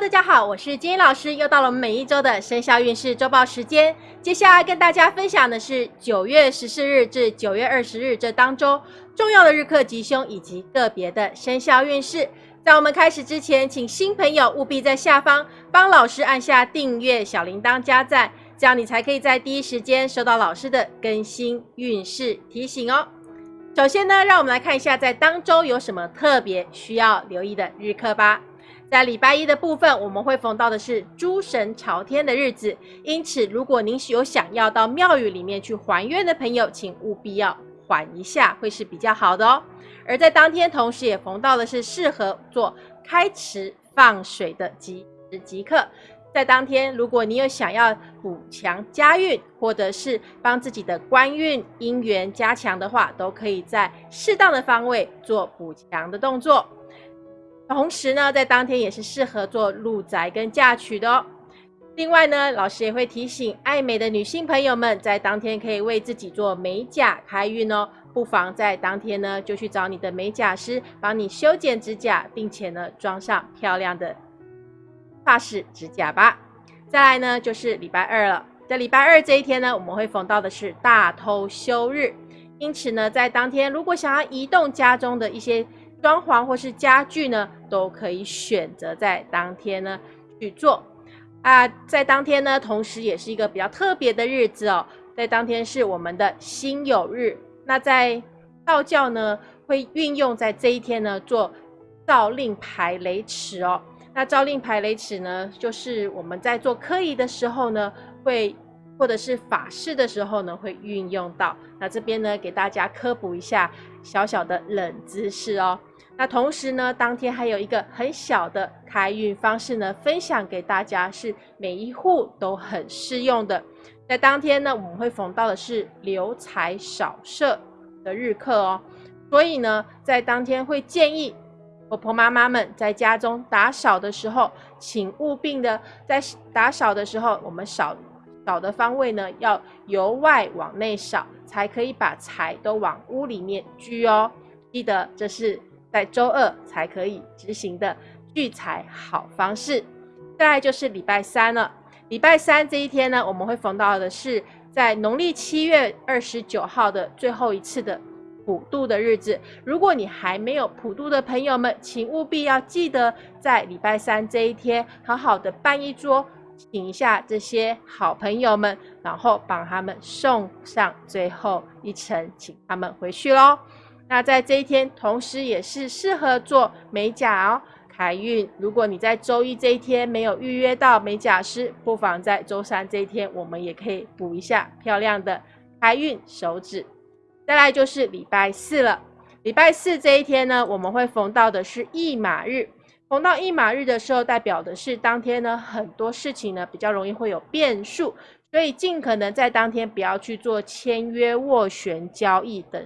大家好，我是金英老师，又到了我们每一周的生肖运势周报时间。接下来跟大家分享的是九月十四日至九月二十日这当中重要的日课吉凶以及个别的生肖运势。在我们开始之前，请新朋友务必在下方帮老师按下订阅、小铃铛、加赞，这样你才可以在第一时间收到老师的更新运势提醒哦。首先呢，让我们来看一下在当周有什么特别需要留意的日课吧。在礼拜一的部分，我们会逢到的是诸神朝天的日子，因此如果您是有想要到庙宇里面去还愿的朋友，请务必要缓一下，会是比较好的哦。而在当天，同时也逢到的是适合做开池放水的吉时吉刻。在当天，如果你有想要补强家运，或者是帮自己的官运姻缘加强的话，都可以在适当的方位做补强的动作。同时呢，在当天也是适合做入宅跟嫁娶的哦。另外呢，老师也会提醒爱美的女性朋友们，在当天可以为自己做美甲开运哦。不妨在当天呢，就去找你的美甲师帮你修剪指甲，并且呢，装上漂亮的发饰指甲吧。再来呢，就是礼拜二了。在礼拜二这一天呢，我们会逢到的是大偷休日，因此呢，在当天如果想要移动家中的一些装潢或是家具呢，都可以选择在当天呢去做啊。在当天呢，同时也是一个比较特别的日子哦。在当天是我们的辛酉日，那在道教呢会运用在这一天呢做诏令排雷池哦。那诏令排雷池呢，就是我们在做科仪的时候呢会。或者是法事的时候呢，会运用到。那这边呢，给大家科普一下小小的冷知识哦。那同时呢，当天还有一个很小的开运方式呢，分享给大家，是每一户都很适用的。在当天呢，我们会逢到的是留财少舍的日课哦。所以呢，在当天会建议婆婆妈妈们在家中打扫的时候，请务必的在打扫的时候，我们扫。扫的方位呢，要由外往内扫，才可以把财都往屋里面聚哦。记得这是在周二才可以执行的聚财好方式。再来就是礼拜三了，礼拜三这一天呢，我们会逢到的是在农历七月二十九号的最后一次的普渡的日子。如果你还没有普渡的朋友们，请务必要记得在礼拜三这一天，好好的办一桌。请一下这些好朋友们，然后帮他们送上最后一程，请他们回去喽。那在这一天，同时也是适合做美甲哦，开运。如果你在周一这一天没有预约到美甲师，不妨在周三这一天，我们也可以补一下漂亮的开运手指。再来就是礼拜四了，礼拜四这一天呢，我们会逢到的是驿马日。逢到一马日的时候，代表的是当天呢很多事情呢比较容易会有变数，所以尽可能在当天不要去做签约、斡旋、交易等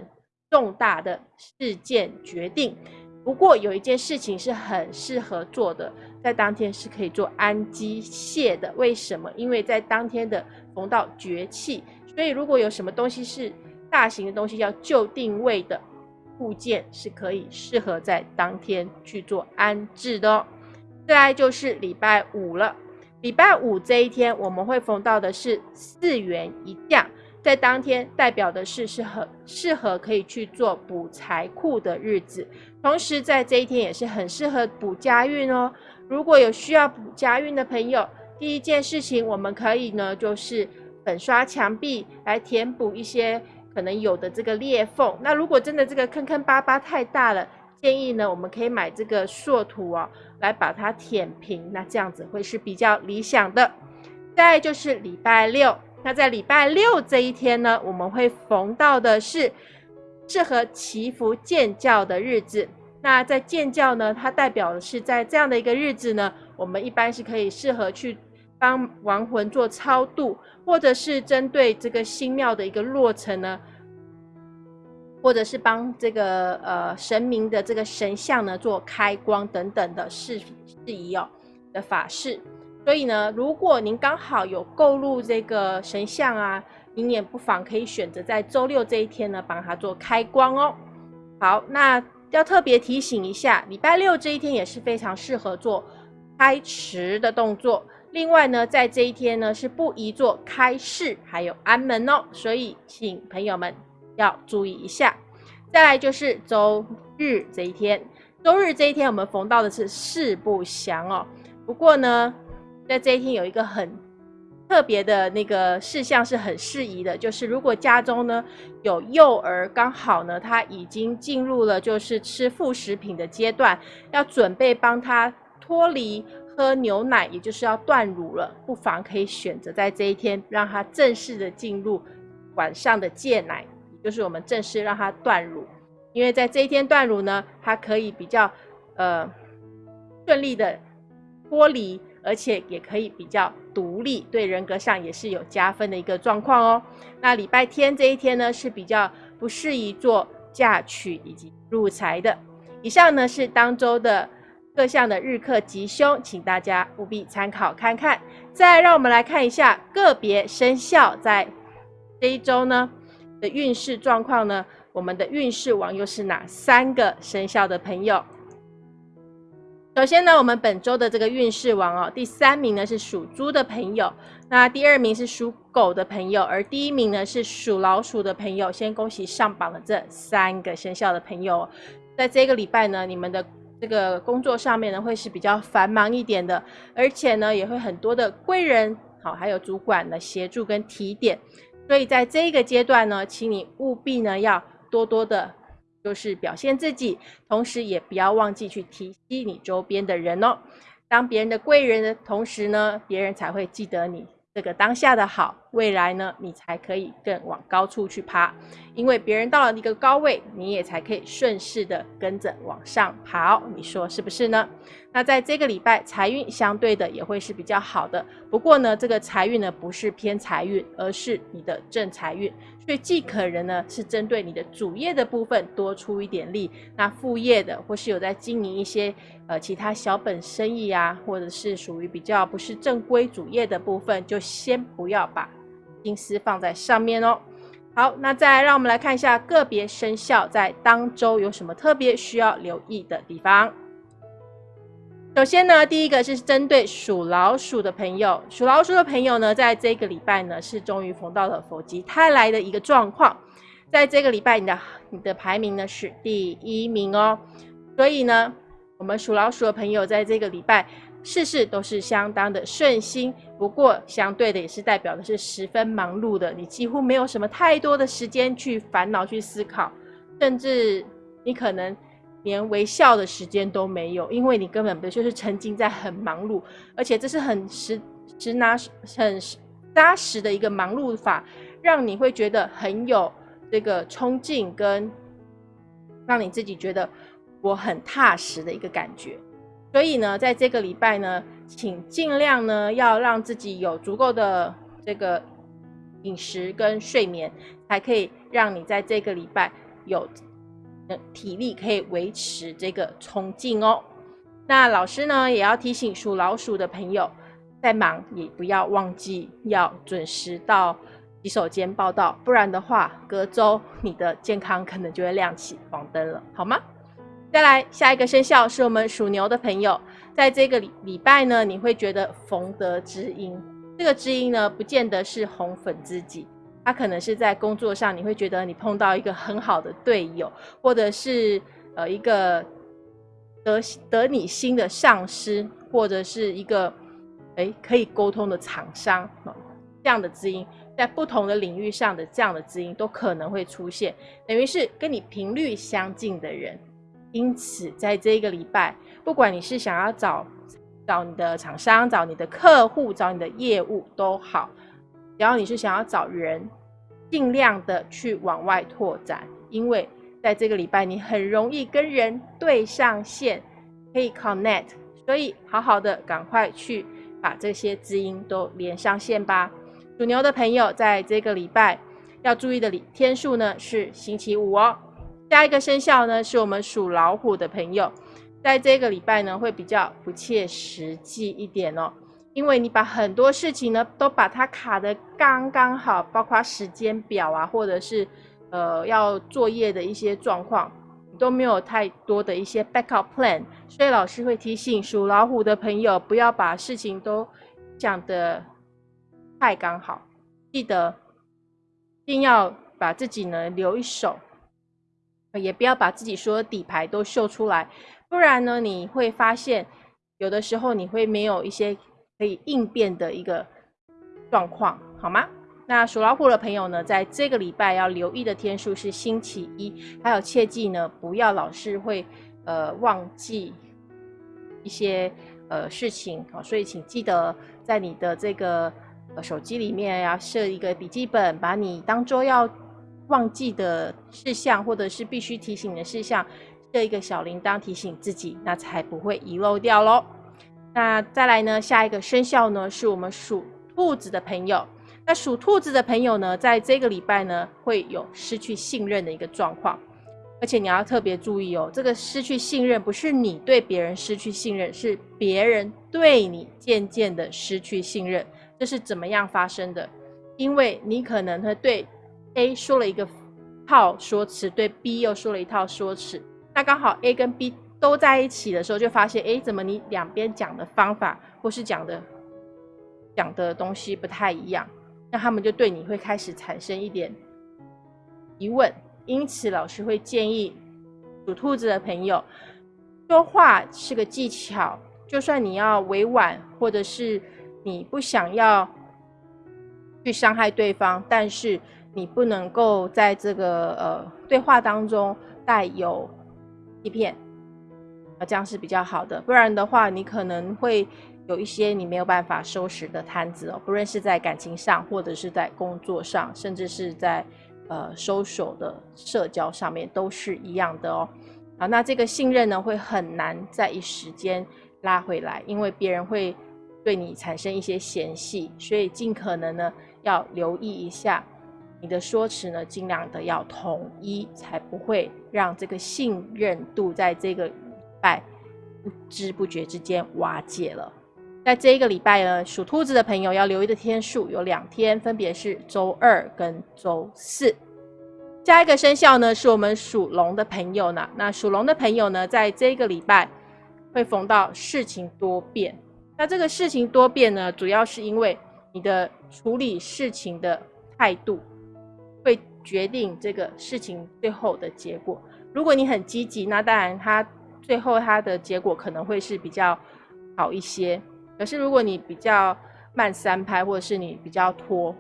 重大的事件决定。不过有一件事情是很适合做的，在当天是可以做安机械的。为什么？因为在当天的逢到绝气，所以如果有什么东西是大型的东西要就定位的。部件是可以适合在当天去做安置的哦。再来就是礼拜五了，礼拜五这一天我们会逢到的是四元一降，在当天代表的是是很适合可以去做补财库的日子，同时在这一天也是很适合补家运哦。如果有需要补家运的朋友，第一件事情我们可以呢就是粉刷墙壁来填补一些。可能有的这个裂缝，那如果真的这个坑坑巴巴太大了，建议呢，我们可以买这个塑土哦，来把它填平，那这样子会是比较理想的。再就是礼拜六，那在礼拜六这一天呢，我们会逢到的是适合祈福建教的日子。那在建教呢，它代表的是在这样的一个日子呢，我们一般是可以适合去。帮亡魂做超度，或者是针对这个新庙的一个落成呢，或者是帮这个呃神明的这个神像呢做开光等等的事事宜哦的法事。所以呢，如果您刚好有购入这个神像啊，您也不妨可以选择在周六这一天呢帮他做开光哦。好，那要特别提醒一下，礼拜六这一天也是非常适合做。开池的动作。另外呢，在这一天呢是不宜做开市还有安门哦，所以请朋友们要注意一下。再来就是周日这一天，周日这一天我们逢到的是四不祥哦。不过呢，在这一天有一个很特别的那个事项是很适宜的，就是如果家中呢有幼儿，刚好呢他已经进入了就是吃副食品的阶段，要准备帮他脱离。喝牛奶，也就是要断乳了，不妨可以选择在这一天让他正式的进入晚上的戒奶，就是我们正式让他断乳。因为在这一天断乳呢，他可以比较呃顺利的脱离，而且也可以比较独立，对人格上也是有加分的一个状况哦。那礼拜天这一天呢，是比较不适宜做嫁娶以及入财的。以上呢是当周的。各项的日课吉凶，请大家务必参考看看。再让我们来看一下个别生肖在这一周呢的运势状况呢。我们的运势王又是哪三个生肖的朋友？首先呢，我们本周的这个运势王哦，第三名呢是属猪的朋友，那第二名是属狗的朋友，而第一名呢是属老鼠的朋友。先恭喜上榜的这三个生肖的朋友，在这个礼拜呢，你们的。这个工作上面呢，会是比较繁忙一点的，而且呢，也会很多的贵人，好，还有主管的协助跟提点。所以在这个阶段呢，请你务必呢要多多的，就是表现自己，同时也不要忘记去提携你周边的人哦。当别人的贵人的同时呢，别人才会记得你。这个当下的好，未来呢，你才可以更往高处去爬，因为别人到了一个高位，你也才可以顺势的跟着往上跑，你说是不是呢？那在这个礼拜，财运相对的也会是比较好的，不过呢，这个财运呢不是偏财运，而是你的正财运。所以既可人呢是针对你的主业的部分多出一点力，那副业的或是有在经营一些呃其他小本生意啊，或者是属于比较不是正规主业的部分，就先不要把心思放在上面哦。好，那再让我们来看一下个别生肖在当周有什么特别需要留意的地方。首先呢，第一个是针对属老鼠的朋友，属老鼠的朋友呢，在这个礼拜呢，是终于逢到了否极泰来的一个状况。在这个礼拜，你的你的排名呢是第一名哦。所以呢，我们属老鼠的朋友在这个礼拜事事都是相当的顺心。不过，相对的也是代表的是十分忙碌的，你几乎没有什么太多的时间去烦恼、去思考，甚至你可能。连微笑的时间都没有，因为你根本不就是沉浸在很忙碌，而且这是很实实拿很扎实的一个忙碌法，让你会觉得很有这个冲劲，跟让你自己觉得我很踏实的一个感觉。所以呢，在这个礼拜呢，请尽量呢要让自己有足够的这个饮食跟睡眠，才可以让你在这个礼拜有。体力可以维持这个冲劲哦。那老师呢也要提醒属老鼠的朋友，再忙也不要忘记要准时到洗手间报道，不然的话，隔周你的健康可能就会亮起黄灯了，好吗？再来下一个生肖是我们属牛的朋友，在这个礼礼拜呢，你会觉得逢得知音，这个知音呢，不见得是红粉知己。他可能是在工作上，你会觉得你碰到一个很好的队友，或者是呃一个得得你心的上司，或者是一个哎可以沟通的厂商这样的知音，在不同的领域上的这样的知音都可能会出现，等于是跟你频率相近的人。因此，在这一个礼拜，不管你是想要找找你的厂商、找你的客户、找你的业务都好。只要你是想要找人，尽量的去往外拓展，因为在这个礼拜你很容易跟人对上线，可以 connect，所以好好的赶快去把这些知音都连上线吧。属牛的朋友在这个礼拜要注意的天数呢是星期五哦。下一个生肖呢是我们属老虎的朋友，在这个礼拜呢会比较不切实际一点哦。因为你把很多事情呢都把它卡的刚刚好，包括时间表啊，或者是呃要作业的一些状况，都没有太多的一些 backup plan，所以老师会提醒属老虎的朋友，不要把事情都讲的太刚好，记得一定要把自己呢留一手，也不要把自己所有底牌都秀出来，不然呢你会发现有的时候你会没有一些可以应变的一个状况，好吗？那属老虎的朋友呢，在这个礼拜要留意的天数是星期一，还有切记呢，不要老是会呃忘记一些呃事情啊，所以请记得在你的这个呃手机里面要设一个笔记本，把你当周要忘记的事项或者是必须提醒的事项设一个小铃铛提醒自己，那才不会遗漏掉喽。那再来呢，下一个生肖呢，是我们属兔子的朋友。那属兔子的朋友呢，在这个礼拜呢，会有失去信任的一个状况，而且你要特别注意哦，这个失去信任不是你对别人失去信任，是别人对你渐渐的失去信任。这是怎么样发生的？因为你可能会对 A 说了一个套说辞，对 B 又说了一套说辞，那刚好 A 跟 B 都在一起的时候，就发现，哎，怎么你两边讲的方法或是讲的讲的东西不太一样？那他们就对你会开始产生一点疑问，因此老师会建议属兔子的朋友，说话是个技巧，就算你要委婉，或者是你不想要去伤害对方，但是你不能够在这个呃对话当中带有欺骗，这样是比较好的，不然的话，你可能会。有一些你没有办法收拾的摊子哦，不论是在感情上，或者是在工作上，甚至是在呃收手的社交上面，都是一样的哦。好，那这个信任呢，会很难在一时间拉回来，因为别人会对你产生一些嫌隙，所以尽可能呢要留意一下你的说辞呢，尽量的要统一，才不会让这个信任度在这个拜不知不觉之间瓦解了。在这一个礼拜呢，属兔子的朋友要留意的天数有两天，分别是周二跟周四。下一个生肖呢，是我们属龙的朋友呢。那属龙的朋友呢，在这个礼拜会逢到事情多变。那这个事情多变呢，主要是因为你的处理事情的态度会决定这个事情最后的结果。如果你很积极，那当然它最后它的结果可能会是比较好一些。可是，如果你比较慢三拍，或者是你比较拖，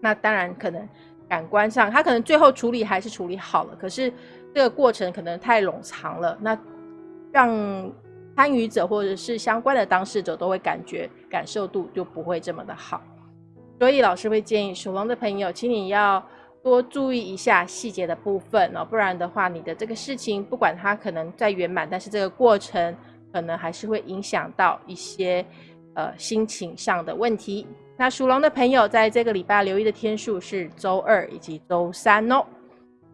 那当然可能感官上，他可能最后处理还是处理好了。可是这个过程可能太冗长了，那让参与者或者是相关的当事者都会感觉感受度就不会这么的好。所以老师会建议属龙的朋友，请你要多注意一下细节的部分哦，不然的话，你的这个事情不管它可能在圆满，但是这个过程。可能还是会影响到一些呃心情上的问题。那属龙的朋友在这个礼拜留意的天数是周二以及周三哦。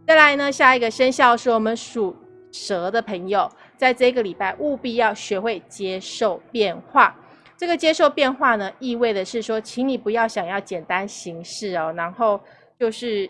再来呢，下一个生肖是我们属蛇的朋友，在这个礼拜务必要学会接受变化。这个接受变化呢，意味的是说，请你不要想要简单行事哦，然后就是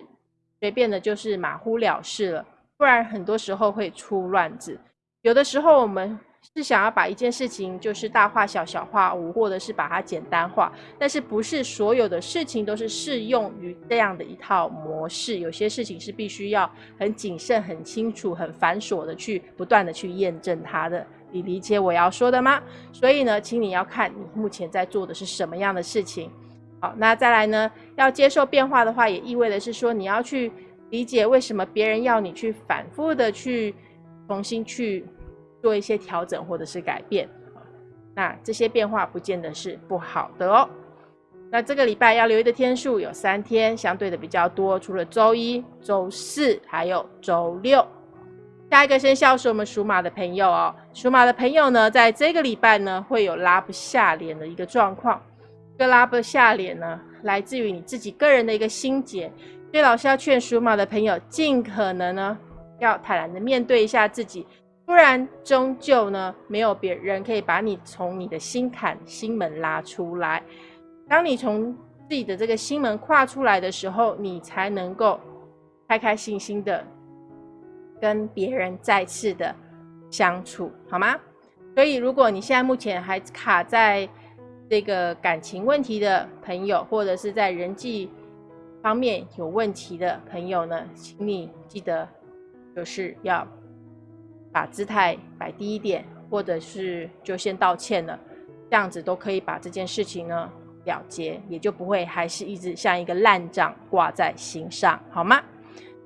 随便的，就是马虎了事了，不然很多时候会出乱子。有的时候我们。是想要把一件事情就是大化小、小化无，或者是把它简单化，但是不是所有的事情都是适用于这样的一套模式？有些事情是必须要很谨慎、很清楚、很繁琐的去不断的去验证它的。你理解我要说的吗？所以呢，请你要看你目前在做的是什么样的事情。好，那再来呢，要接受变化的话，也意味的是说你要去理解为什么别人要你去反复的去重新去。做一些调整或者是改变，那这些变化不见得是不好的哦。那这个礼拜要留意的天数有三天，相对的比较多，除了周一、周四，还有周六。下一个生肖是我们属马的朋友哦。属马的朋友呢，在这个礼拜呢，会有拉不下脸的一个状况。这个拉不下脸呢，来自于你自己个人的一个心结。所以老师要劝属马的朋友，尽可能呢，要坦然的面对一下自己。不然，终究呢，没有别人可以把你从你的心坎、心门拉出来。当你从自己的这个心门跨出来的时候，你才能够开开心心的跟别人再次的相处，好吗？所以，如果你现在目前还卡在这个感情问题的朋友，或者是在人际方面有问题的朋友呢，请你记得就是要把姿态摆低一点，或者是就先道歉了，这样子都可以把这件事情呢了结，也就不会还是一直像一个烂账挂在心上，好吗？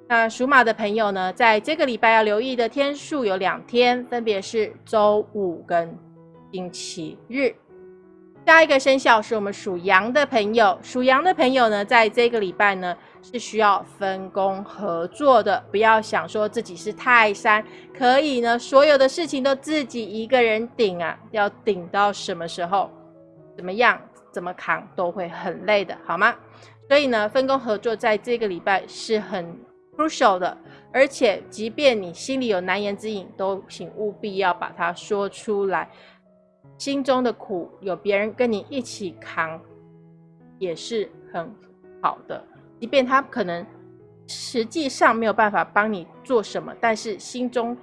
那属马的朋友呢，在这个礼拜要留意的天数有两天，分别是周五跟星期日。下一个生肖是我们属羊的朋友，属羊的朋友呢，在这个礼拜呢是需要分工合作的，不要想说自己是泰山，可以呢所有的事情都自己一个人顶啊，要顶到什么时候，怎么样，怎么扛都会很累的，好吗？所以呢，分工合作在这个礼拜是很。crucial 的，而且即便你心里有难言之隐，都请务必要把它说出来。心中的苦有别人跟你一起扛，也是很好的。即便他可能实际上没有办法帮你做什么，但是心中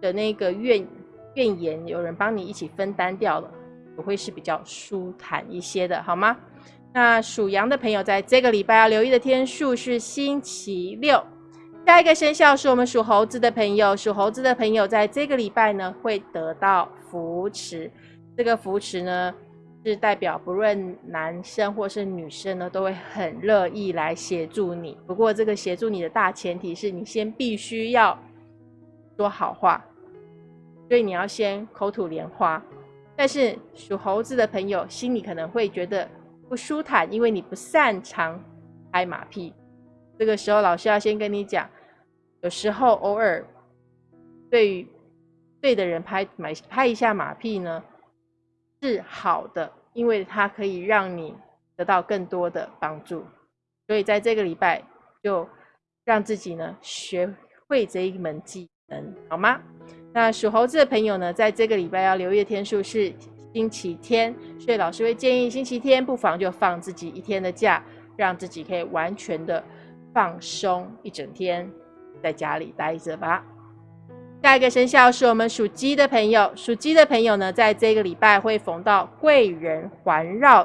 的那个怨怨言，有人帮你一起分担掉了，也会是比较舒坦一些的，好吗？那属羊的朋友，在这个礼拜要留意的天数是星期六。下一个生肖是我们属猴子的朋友，属猴子的朋友在这个礼拜呢会得到扶持。这个扶持呢是代表不论男生或是女生呢都会很乐意来协助你。不过这个协助你的大前提是你先必须要说好话，所以你要先口吐莲花。但是属猴子的朋友心里可能会觉得不舒坦，因为你不擅长拍马屁。这个时候老师要先跟你讲。有时候偶尔对对的人拍买拍一下马屁呢是好的，因为它可以让你得到更多的帮助。所以在这个礼拜就让自己呢学会这一门技能，好吗？那属猴子的朋友呢，在这个礼拜要留意的天数是星期天，所以老师会建议星期天不妨就放自己一天的假，让自己可以完全的放松一整天。在家里待着吧。下一个生肖是我们属鸡的朋友，属鸡的朋友呢，在这个礼拜会逢到贵人环绕。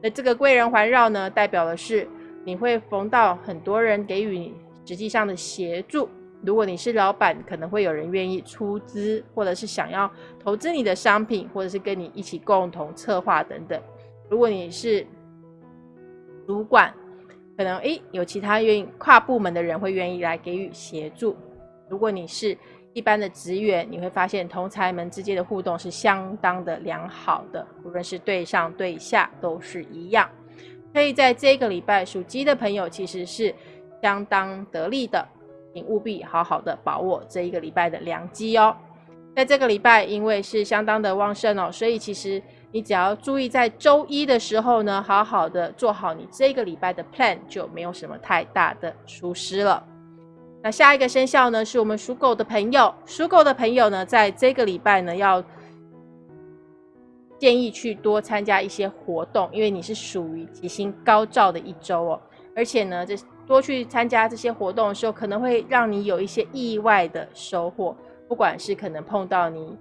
那这个贵人环绕呢，代表的是你会逢到很多人给予你实际上的协助。如果你是老板，可能会有人愿意出资，或者是想要投资你的商品，或者是跟你一起共同策划等等。如果你是主管，可能诶，有其他愿意跨部门的人会愿意来给予协助。如果你是一般的职员，你会发现同才们之间的互动是相当的良好的，无论是对上对下都是一样。所以在这个礼拜，属鸡的朋友其实是相当得力的，请务必好好的把握这一个礼拜的良机哦。在这个礼拜，因为是相当的旺盛哦，所以其实。你只要注意在周一的时候呢，好好的做好你这个礼拜的 plan，就没有什么太大的疏失了。那下一个生肖呢，是我们属狗的朋友。属狗的朋友呢，在这个礼拜呢，要建议去多参加一些活动，因为你是属于吉星高照的一周哦。而且呢，这多去参加这些活动的时候，可能会让你有一些意外的收获，不管是可能碰到你。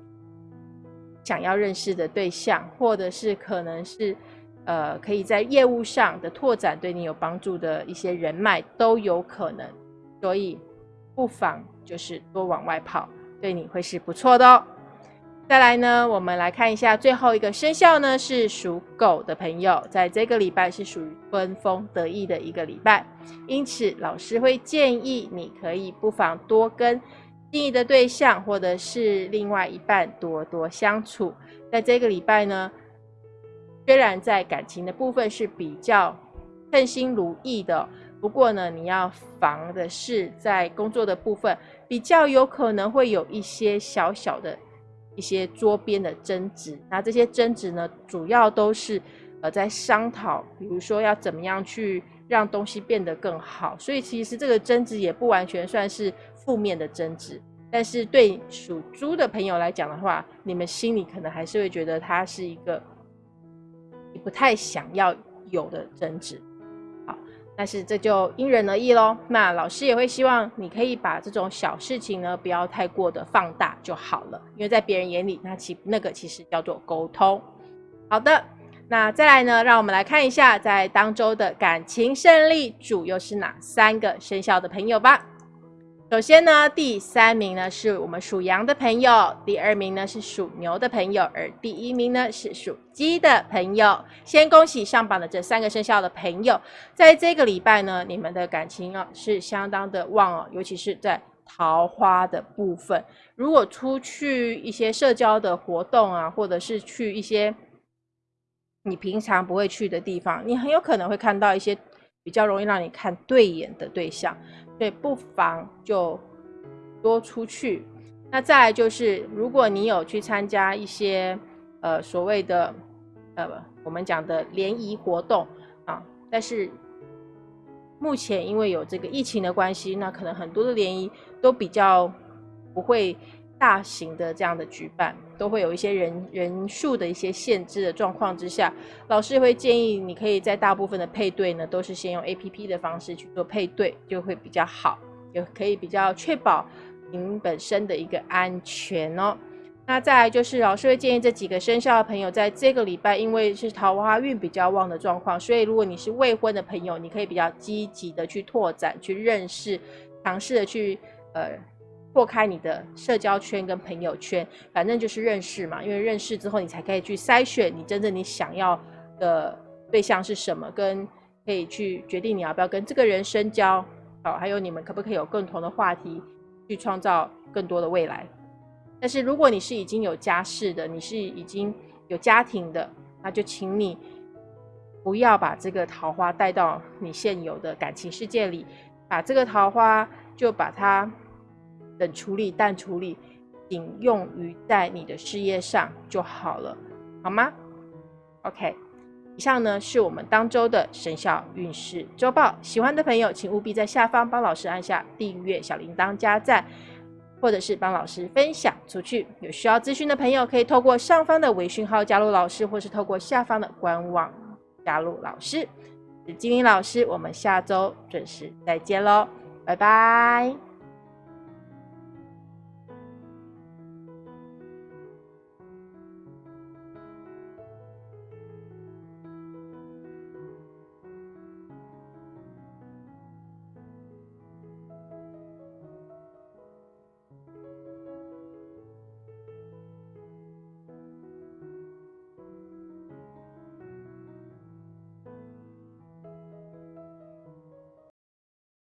想要认识的对象，或者是可能是，呃，可以在业务上的拓展对你有帮助的一些人脉都有可能，所以不妨就是多往外跑，对你会是不错的哦。再来呢，我们来看一下最后一个生肖呢，是属狗的朋友，在这个礼拜是属于春风得意的一个礼拜，因此老师会建议你可以不妨多跟。心仪的对象或者是另外一半多多相处，在这个礼拜呢，虽然在感情的部分是比较称心如意的，不过呢，你要防的是在工作的部分比较有可能会有一些小小的一些桌边的争执。那这些争执呢，主要都是呃在商讨，比如说要怎么样去让东西变得更好。所以其实这个争执也不完全算是。负面的争执，但是对属猪的朋友来讲的话，你们心里可能还是会觉得它是一个你不太想要有的争执。但是这就因人而异喽。那老师也会希望你可以把这种小事情呢，不要太过的放大就好了，因为在别人眼里，那其那个其实叫做沟通。好的，那再来呢，让我们来看一下在当周的感情胜利主又是哪三个生肖的朋友吧。首先呢，第三名呢是我们属羊的朋友，第二名呢是属牛的朋友，而第一名呢是属鸡的朋友。先恭喜上榜的这三个生肖的朋友，在这个礼拜呢，你们的感情啊是相当的旺哦，尤其是在桃花的部分。如果出去一些社交的活动啊，或者是去一些你平常不会去的地方，你很有可能会看到一些比较容易让你看对眼的对象。对，不妨就多出去。那再来就是，如果你有去参加一些呃所谓的呃我们讲的联谊活动啊，但是目前因为有这个疫情的关系，那可能很多的联谊都比较不会大型的这样的举办，都会有一些人人数的一些限制的状况之下，老师会建议你可以在大部分的配对呢，都是先用 A P P 的方式去做配对，就会比较好，也可以比较确保。您本身的一个安全哦，那再来就是老师会建议这几个生肖的朋友，在这个礼拜，因为是桃花运比较旺的状况，所以如果你是未婚的朋友，你可以比较积极的去拓展、去认识、尝试的去呃破开你的社交圈跟朋友圈，反正就是认识嘛，因为认识之后，你才可以去筛选你真正你想要的对象是什么，跟可以去决定你要不要跟这个人深交，好，还有你们可不可以有共同的话题。去创造更多的未来，但是如果你是已经有家室的，你是已经有家庭的，那就请你不要把这个桃花带到你现有的感情世界里，把这个桃花就把它等处理、淡处理，仅用于在你的事业上就好了，好吗？OK。以上呢是我们当周的生肖运势周报，喜欢的朋友请务必在下方帮老师按下订阅、小铃铛、加赞，或者是帮老师分享出去。有需要咨询的朋友可以透过上方的微讯号加入老师，或是透过下方的官网加入老师。是金玲老师，我们下周准时再见喽，拜拜。